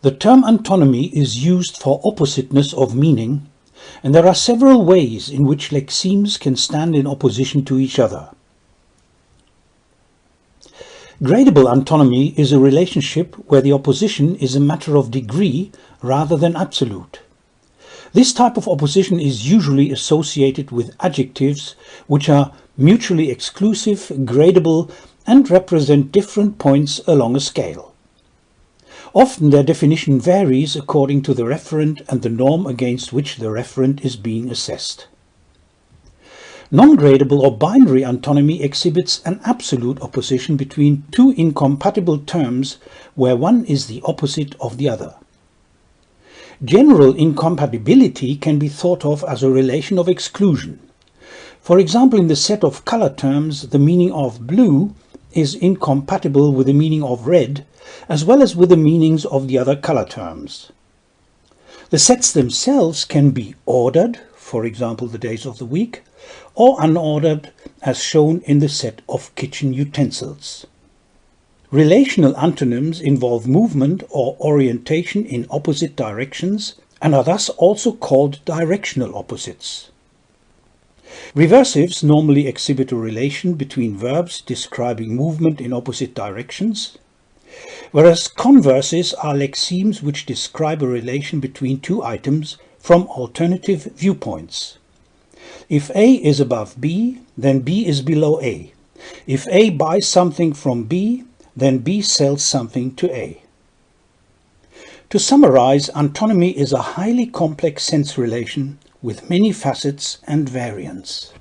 The term antonymy is used for oppositeness of meaning, and there are several ways in which lexemes can stand in opposition to each other. Gradable antonymy is a relationship where the opposition is a matter of degree rather than absolute. This type of opposition is usually associated with adjectives which are mutually exclusive, gradable and represent different points along a scale. Often their definition varies according to the referent and the norm against which the referent is being assessed. Non-gradable or binary antonymy exhibits an absolute opposition between two incompatible terms where one is the opposite of the other. General incompatibility can be thought of as a relation of exclusion. For example, in the set of color terms, the meaning of blue is incompatible with the meaning of red, as well as with the meanings of the other color terms. The sets themselves can be ordered, for example the days of the week, or unordered as shown in the set of kitchen utensils. Relational antonyms involve movement or orientation in opposite directions and are thus also called directional opposites. Reversives normally exhibit a relation between verbs describing movement in opposite directions, whereas converses are lexemes which describe a relation between two items from alternative viewpoints. If A is above B, then B is below A. If A buys something from B, then B sells something to A. To summarize, antonymy is a highly complex sense relation with many facets and variants.